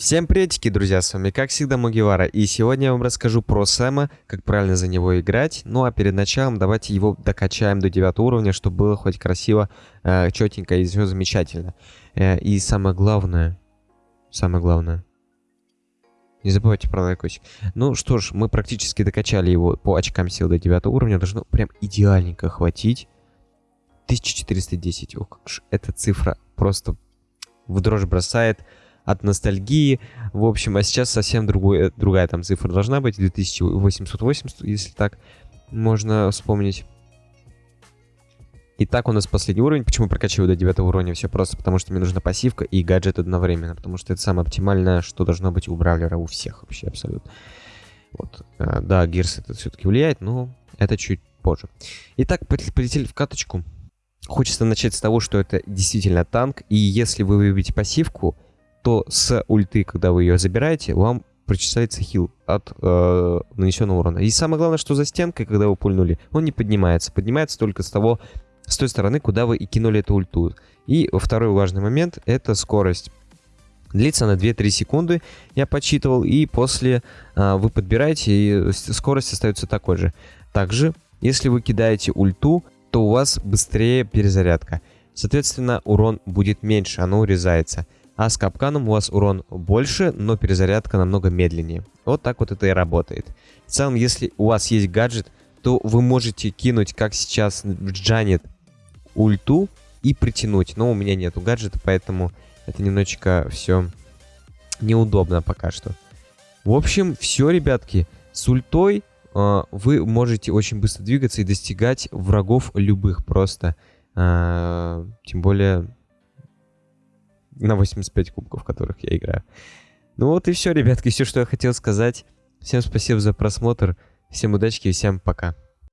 Всем приветики, друзья, с вами как всегда Мугивара, и сегодня я вам расскажу про Сэма, как правильно за него играть, ну а перед началом давайте его докачаем до 9 уровня, чтобы было хоть красиво, э, четенько и все замечательно. Э, и самое главное, самое главное, не забывайте про лайкосик. Ну что ж, мы практически докачали его по очкам сил до 9 уровня, должно прям идеальненько хватить. 1410, ох, эта цифра просто в дрожь бросает от ностальгии. В общем, а сейчас совсем другой, э, другая там цифра должна быть. 2880, если так можно вспомнить. Итак, у нас последний уровень. Почему прокачиваю до 9 уровня? Все просто потому, что мне нужна пассивка и гаджет одновременно. Потому что это самое оптимальное, что должно быть у бравлера, у всех вообще абсолютно. Вот. Э, да, Гирс это все-таки влияет, но это чуть позже. Итак, полетели в каточку. Хочется начать с того, что это действительно танк. И если вы выбьете пассивку, то с ульты, когда вы ее забираете, вам причисляется хил от э, нанесенного урона. И самое главное, что за стенкой, когда вы пульнули, он не поднимается. Поднимается только с того, с той стороны, куда вы и кинули эту ульту. И второй важный момент — это скорость. Длится она 2-3 секунды, я подсчитывал, и после э, вы подбираете, и скорость остается такой же. Также, если вы кидаете ульту, то у вас быстрее перезарядка. Соответственно, урон будет меньше, оно урезается а с капканом у вас урон больше, но перезарядка намного медленнее. Вот так вот это и работает. В целом, если у вас есть гаджет, то вы можете кинуть, как сейчас в Джанет, ульту и притянуть. Но у меня нету гаджета, поэтому это немножечко все неудобно пока что. В общем, все, ребятки. С ультой э, вы можете очень быстро двигаться и достигать врагов любых просто. Э, тем более на 85 кубков, в которых я играю. Ну вот и все, ребятки, все, что я хотел сказать. Всем спасибо за просмотр, всем удачи и всем пока.